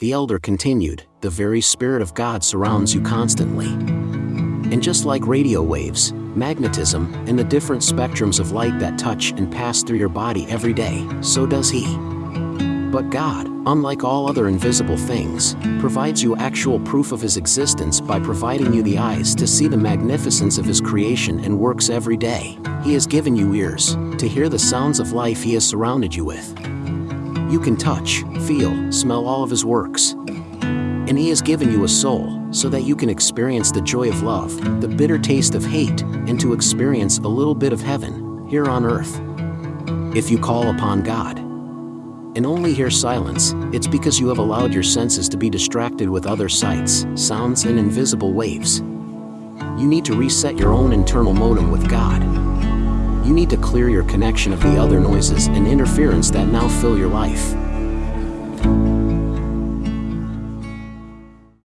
The elder continued, The very Spirit of God surrounds you constantly. And just like radio waves, magnetism, and the different spectrums of light that touch and pass through your body every day, so does He. But God, unlike all other invisible things, provides you actual proof of His existence by providing you the eyes to see the magnificence of His creation and works every day. He has given you ears to hear the sounds of life He has surrounded you with. You can touch, feel, smell all of His works. And He has given you a soul so that you can experience the joy of love, the bitter taste of hate, and to experience a little bit of heaven here on earth. If you call upon God, and only hear silence, it's because you have allowed your senses to be distracted with other sights, sounds, and invisible waves. You need to reset your own internal modem with God. Need to clear your connection of the other noises and interference that now fill your life.